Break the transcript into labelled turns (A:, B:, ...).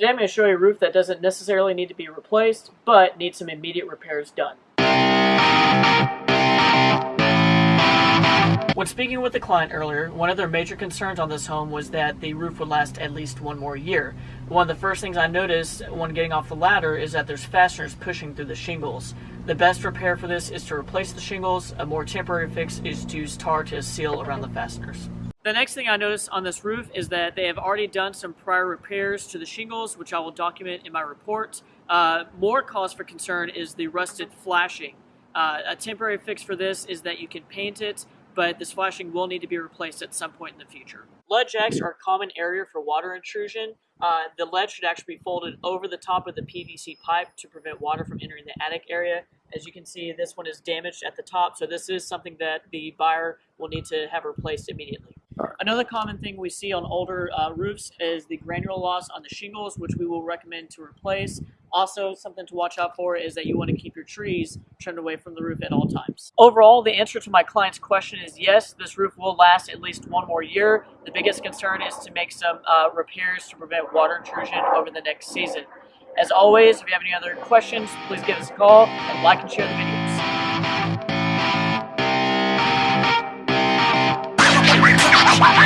A: Today I'm going to show you a roof that doesn't necessarily need to be replaced, but needs some immediate repairs done. When speaking with the client earlier, one of their major concerns on this home was that the roof would last at least one more year. One of the first things I noticed when getting off the ladder is that there's fasteners pushing through the shingles. The best repair for this is to replace the shingles. A more temporary fix is to use tar to seal around the fasteners. The next thing I noticed on this roof is that they have already done some prior repairs to the shingles, which I will document in my report. Uh, more cause for concern is the rusted flashing. Uh, a temporary fix for this is that you can paint it, but this flashing will need to be replaced at some point in the future. Lead jacks are a common area for water intrusion. Uh, the lead should actually be folded over the top of the PVC pipe to prevent water from entering the attic area. As you can see, this one is damaged at the top, so this is something that the buyer will need to have replaced immediately. Another common thing we see on older uh, roofs is the granule loss on the shingles, which we will recommend to replace. Also, something to watch out for is that you want to keep your trees trimmed away from the roof at all times. Overall, the answer to my client's question is yes, this roof will last at least one more year. The biggest concern is to make some uh, repairs to prevent water intrusion over the next season. As always, if you have any other questions, please give us a call and like and share the video. fire, fire, fire.